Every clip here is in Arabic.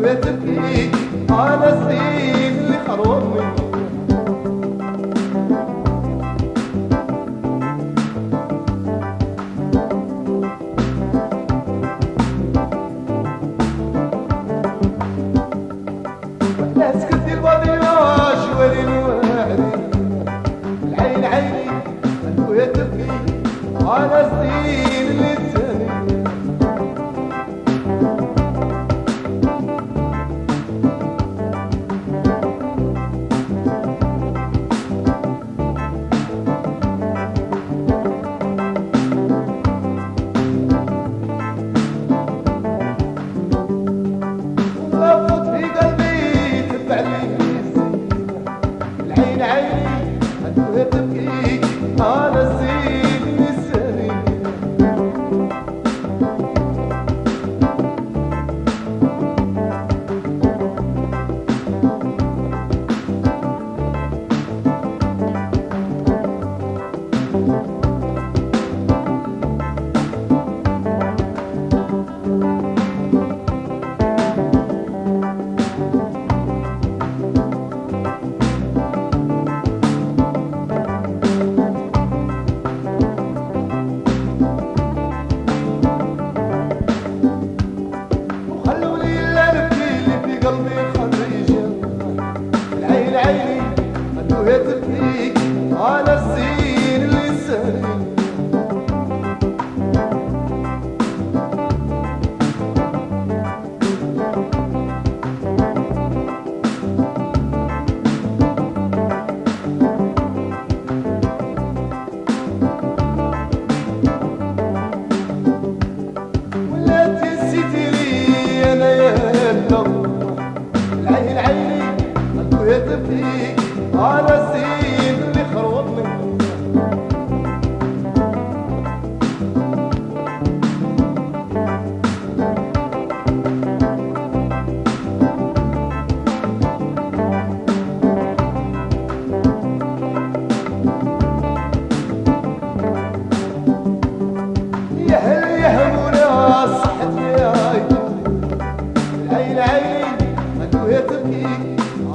وتبكي. على السيف اللي عيني العيني قلبي يطفيك أنا سيدي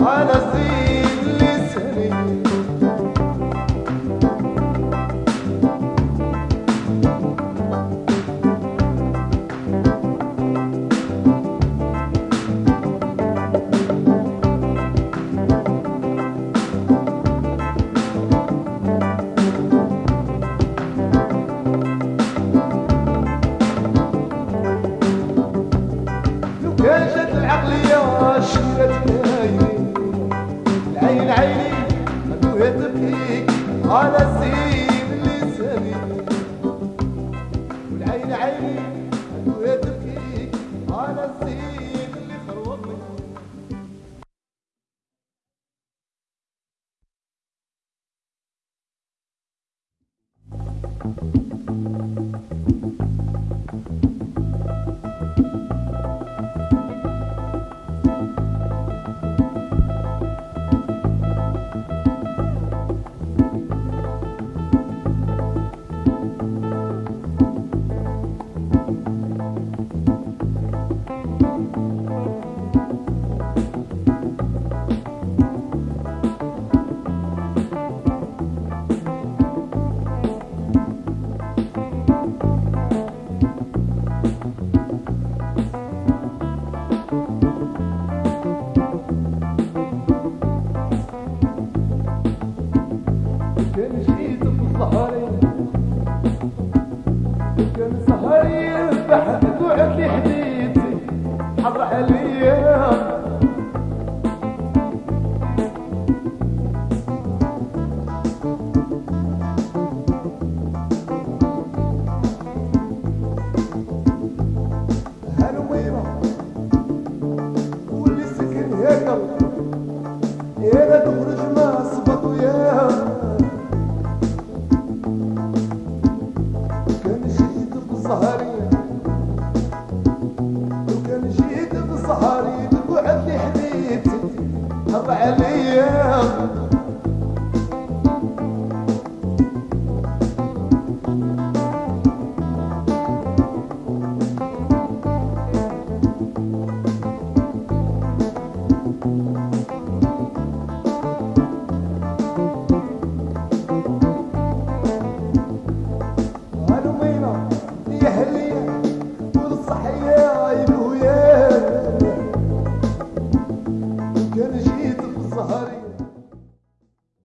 على الزين على سيب لساني والعين عيني اللي كان سهري بحثت وعد لي حديد